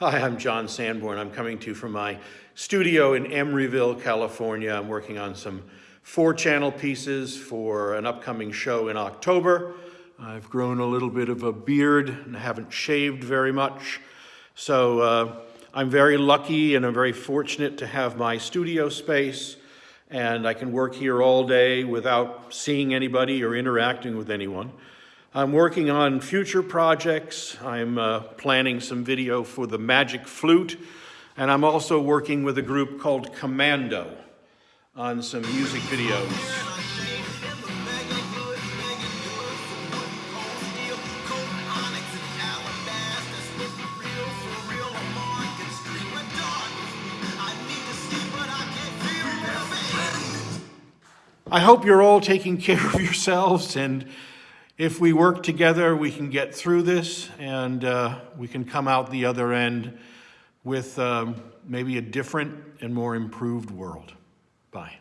Hi, I'm John Sanborn. I'm coming to you from my studio in Emeryville, California. I'm working on some four channel pieces for an upcoming show in October. I've grown a little bit of a beard and haven't shaved very much. So uh, I'm very lucky and I'm very fortunate to have my studio space and I can work here all day without seeing anybody or interacting with anyone. I'm working on future projects. I'm uh, planning some video for the Magic Flute, and I'm also working with a group called Commando on some music videos. I hope you're all taking care of yourselves and if we work together, we can get through this and uh, we can come out the other end with um, maybe a different and more improved world. Bye.